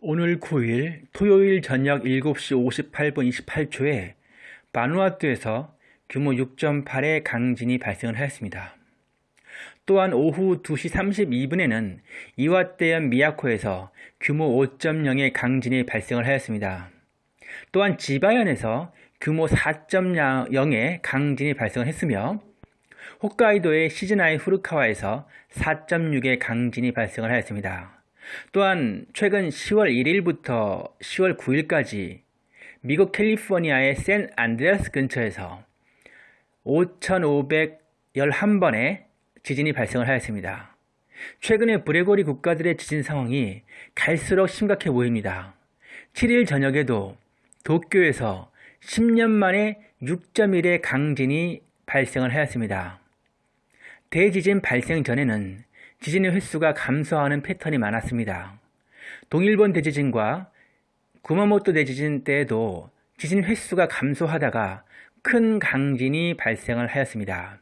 오늘 9일 토요일 저녁 7시 58분 28초에 바누아투에서 규모 6.8의 강진이 발생을 하였습니다. 또한 오후 2시 32분에는 이와떼현 미야코에서 규모 5.0의 강진이 발생을 하였습니다. 또한 지바현에서 규모 4.0의 강진이 발생을 했으며 홋카이도의 시즈나이 후르카와에서 4.6의 강진이 발생을 하였습니다. 또한 최근 10월 1일부터 10월 9일까지 미국 캘리포니아의 샌 안드레아스 근처에서 5,511번의 지진이 발생을 하였습니다. 최근에 브레고리 국가들의 지진 상황이 갈수록 심각해 보입니다. 7일 저녁에도 도쿄에서 10년 만에 6.1의 강진이 발생을 하였습니다. 대지진 발생 전에는 지진의 횟수가 감소하는 패턴이 많았습니다. 동일본 대지진과 구마모토 대지진 때에도 지진 횟수가 감소하다가 큰 강진이 발생을 하였습니다.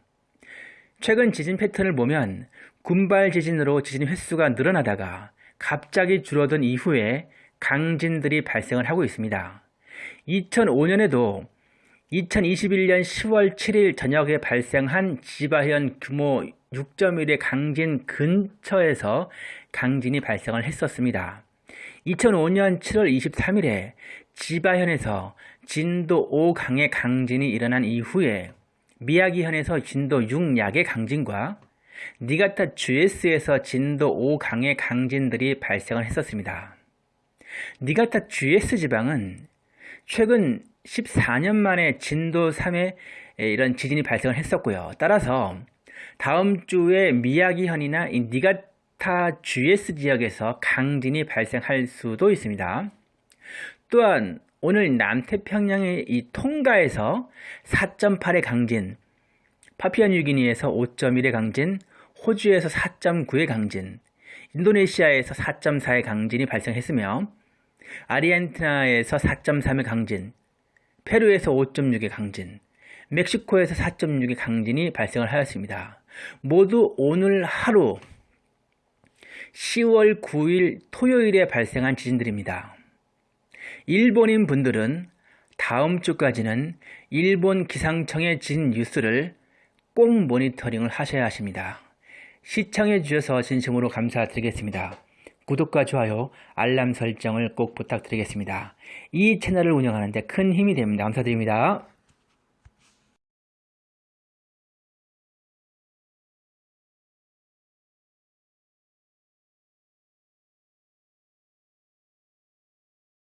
최근 지진 패턴을 보면 군발 지진으로 지진 횟수가 늘어나다가 갑자기 줄어든 이후에 강진들이 발생을 하고 있습니다. 2005년에도 2021년 10월 7일 저녁에 발생한 지바현 규모 6.1의 강진 근처에서 강진이 발생을 했었습니다. 2005년 7월 23일에 지바현에서 진도 5강의 강진이 일어난 이후에 미야기현에서 진도 6약의 강진과 니가타 GS에서 진도 5강의 강진들이 발생을 했었습니다. 니가타 GS 지방은 최근 14년 만에 진도 3의 이런 지진이 발생을 했었고요. 따라서 다음 주에 미야기현이나 니가타 GS 지역에서 강진이 발생할 수도 있습니다. 또한 오늘 남태평양의 이 통가에서 4.8의 강진, 파피아뉴기니에서 5.1의 강진, 호주에서 4.9의 강진, 인도네시아에서 4.4의 강진이 발생했으며 아르헨티나에서 4.3의 강진, 페루에서 5.6의 강진, 멕시코에서 4.6의 강진이 발생을 하였습니다. 모두 오늘 하루 10월 9일 토요일에 발생한 지진들입니다. 일본인 분들은 다음 주까지는 일본 기상청의 지진 뉴스를 꼭 모니터링을 하셔야 하십니다. 시청해 주셔서 진심으로 감사드리겠습니다. 구독과 좋아요, 알람 설정을 꼭 부탁드리겠습니다. 이 채널을 운영하는데 큰 힘이 됩니다. 감사드립니다.